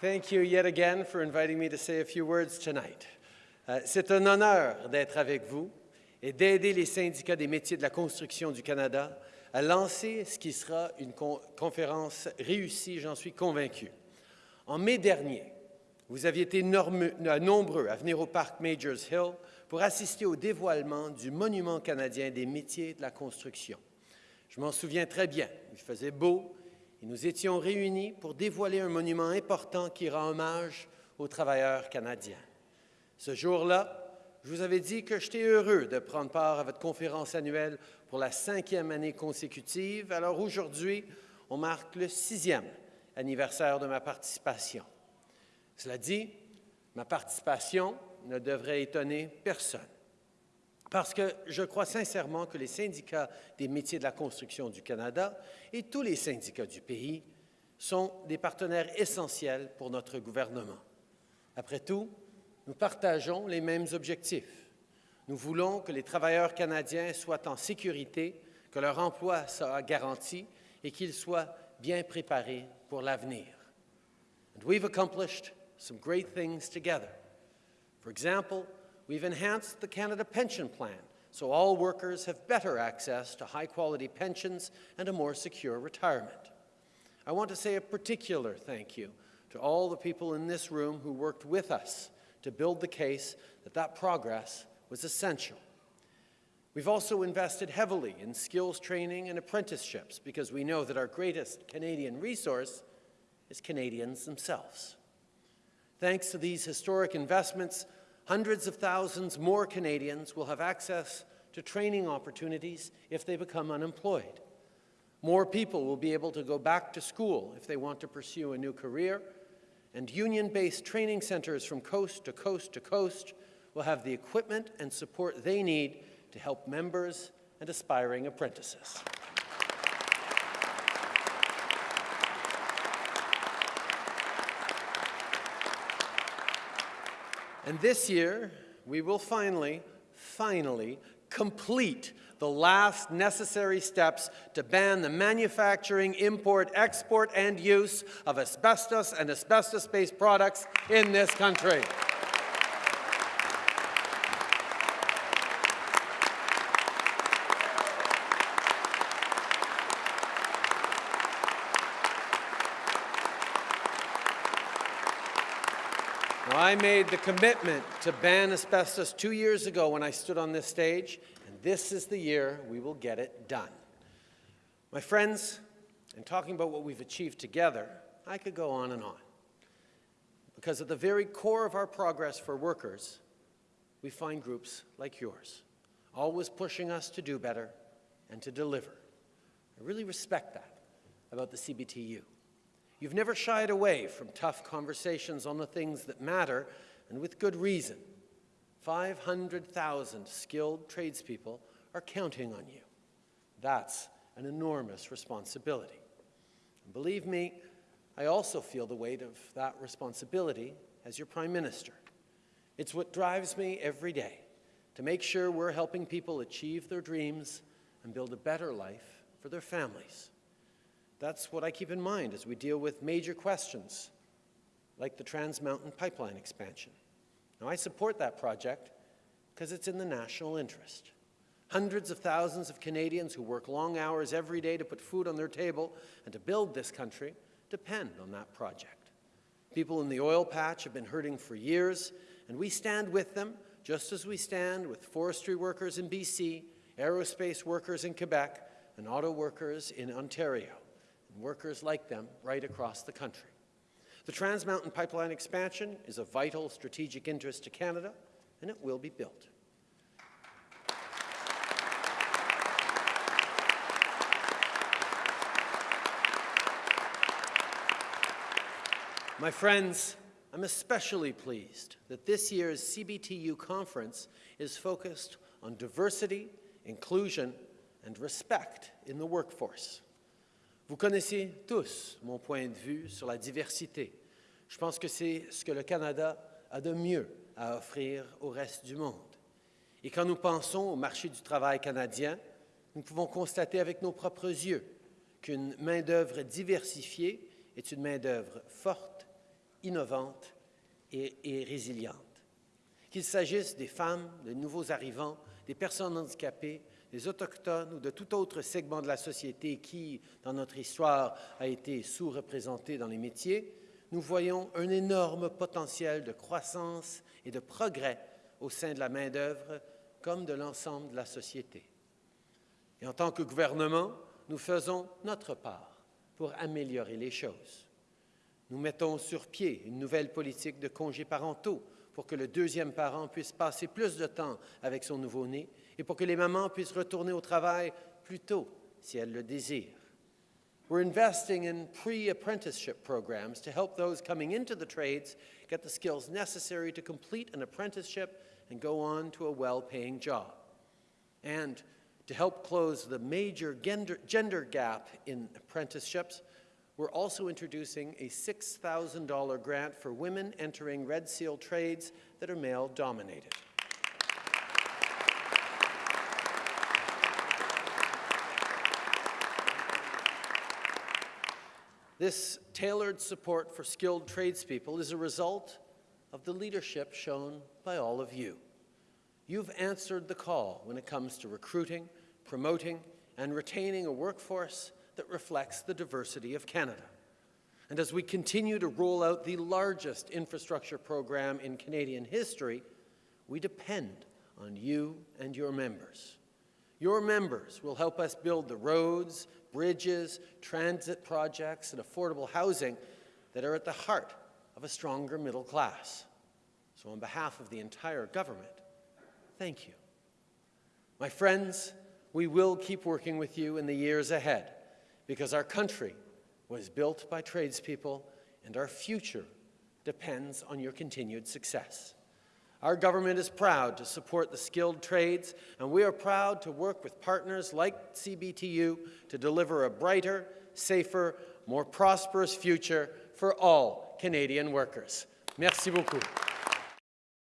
Thank you yet again for inviting me to say a few words tonight. Euh, C'est un honneur d'être avec vous et d'aider les syndicats des métiers de la construction du Canada à lancer ce qui sera une con- conférence réussie, j'en suis convaincu. En mai dernier, vous aviez été euh, nombreux à venir au parc Majors Hill pour assister au dévoilement du Monument canadien des métiers de la construction. Je m'en souviens très bien. Il faisait beau et nous étions réunis pour dévoiler un monument important qui rend hommage aux travailleurs canadiens. Ce jour-là, je vous avais dit que j'étais heureux de prendre part à votre conférence annuelle pour la cinquième année consécutive. Alors aujourd'hui, on marque le sixième anniversaire de ma participation. Cela dit, ma participation ne devrait étonner personne. Parce que je crois sincèrement que les syndicats des métiers de la construction du Canada et tous les syndicats du pays sont des partenaires essentiels pour notre gouvernement. Après tout, nous partageons les mêmes objectifs. Nous voulons que les travailleurs canadiens soient en sécurité, que leur emploi soit garanti et qu'ils soient bien préparés pour l'avenir. And we've accomplished some great things together. For example, we've enhanced the Canada Pension Plan so all workers have better access to high-quality pensions and a more secure retirement. I want to say a particular thank you to all the people in this room who worked with us to build the case that that progress was essential. We've also invested heavily in skills training and apprenticeships because we know that our greatest Canadian resource is Canadians themselves. Thanks to these historic investments, hundreds of thousands more Canadians will have access to training opportunities if they become unemployed. More people will be able to go back to school if they want to pursue a new career, and union-based training centers from coast to coast to coast will have the equipment and support they need to help members and aspiring apprentices. And this year, we will finally, finally complete the last necessary steps to ban the manufacturing, import, export, and use of asbestos and asbestos-based products in this country. Now, I made the commitment to ban asbestos two years ago when I stood on this stage, and this is the year we will get it done. My friends, in talking about what we've achieved together, I could go on and on. Because at the very core of our progress for workers, we find groups like yours, always pushing us to do better and to deliver. I really respect that about the CBTU. You've never shied away from tough conversations on the things that matter, and with good reason. 500,000 skilled tradespeople are counting on you. That's an enormous responsibility. And believe me, I also feel the weight of that responsibility as your Prime Minister. It's what drives me every day to make sure we're helping people achieve their dreams and build a better life for their families. That's what I keep in mind as we deal with major questions like the Trans Mountain Pipeline expansion. Now, I support that project because it's in the national interest. Hundreds of thousands of Canadians who work long hours every day to put food on their table and to build this country depend on that project. People in the oil patch have been hurting for years, and we stand with them just as we stand with forestry workers in BC, aerospace workers in Quebec, and auto workers in Ontario workers like them right across the country. The Trans Mountain Pipeline expansion is of vital strategic interest to Canada, and it will be built. My friends, I'm especially pleased that this year's CBTU conference is focused on diversity, inclusion, and respect in the workforce. Vous connaissez tous mon point de vue sur la diversité. Je pense que c'est ce que le Canada a de mieux à offrir au reste du monde. Et quand nous pensons au marché du travail canadien, nous pouvons constater avec nos propres yeux qu'une main-d'œuvre diversifiée est une main-d'œuvre forte innovante et, résiliente. Qu'il s'agisse des femmes, des nouveaux arrivants, des personnes handicapées, des Autochtones ou de tout autre segment de la société qui, dans notre histoire, a été sous-représenté dans les métiers, nous voyons un énorme potentiel de croissance et de progrès au sein de la main-d'œuvre comme de l'ensemble de la société. Et en tant que gouvernement, nous faisons notre part pour améliorer les choses. Nous mettons sur pied une nouvelle politique de congés parentaux pour que le deuxième parent puisse passer plus de temps avec son nouveau-né et pour que les mamans puissent retourner au travail plus tôt si elles le désirent. We're investing in pre-apprenticeship programs to help those coming into the trades get the skills necessary to complete an apprenticeship and go on to a well-paying job. And to help close the major gender, gender gap in apprenticeships, we're also introducing a $6,000 grant for women entering Red Seal trades that are male-dominated. This tailored support for skilled tradespeople is a result of the leadership shown by all of you. You've answered the call when it comes to recruiting, promoting, and retaining a workforce that reflects the diversity of Canada. And as we continue to roll out the largest infrastructure program in Canadian history, we depend on you and your members. Your members will help us build the roads, bridges, transit projects, and affordable housing that are at the heart of a stronger middle class. So on behalf of the entire government, thank you. My friends, we will keep working with you in the years ahead because our country was built by tradespeople and our future depends on your continued success. Our government is proud to support the skilled trades, and we are proud to work with partners like CBTU to deliver a brighter, safer, more prosperous future for all Canadian workers. Merci beaucoup.